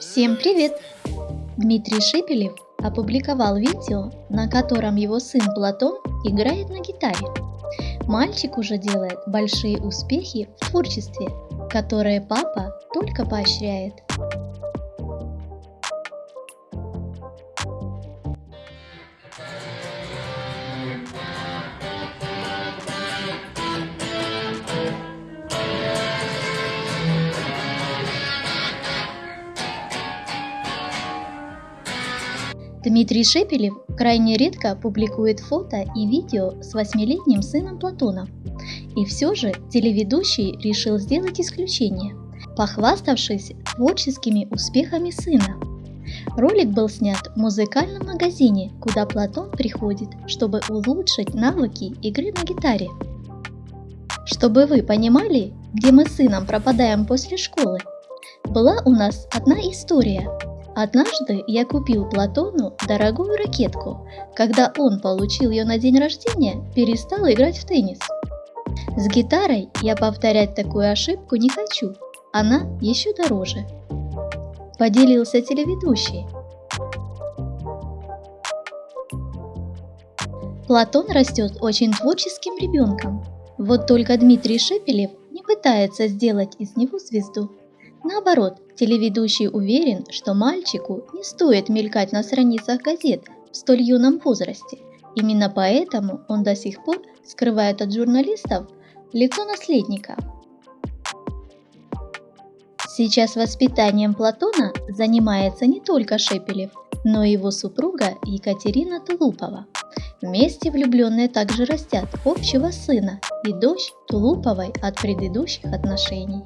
Всем привет! Дмитрий Шепелев опубликовал видео, на котором его сын Платон играет на гитаре. Мальчик уже делает большие успехи в творчестве, которые папа только поощряет. Дмитрий Шепелев крайне редко публикует фото и видео с восьмилетним сыном Платона. И все же телеведущий решил сделать исключение, похваставшись творческими успехами сына. Ролик был снят в музыкальном магазине, куда Платон приходит, чтобы улучшить навыки игры на гитаре. Чтобы вы понимали, где мы с сыном пропадаем после школы, была у нас одна история, Однажды я купил Платону дорогую ракетку. Когда он получил ее на день рождения, перестал играть в теннис. С гитарой я повторять такую ошибку не хочу, она еще дороже. Поделился телеведущий. Платон растет очень творческим ребенком. Вот только Дмитрий Шепелев не пытается сделать из него звезду. Наоборот, телеведущий уверен, что мальчику не стоит мелькать на страницах газет в столь юном возрасте. Именно поэтому он до сих пор скрывает от журналистов лицо наследника. Сейчас воспитанием Платона занимается не только Шепелев, но и его супруга Екатерина Тулупова. Вместе влюбленные также растят общего сына и дочь Тулуповой от предыдущих отношений.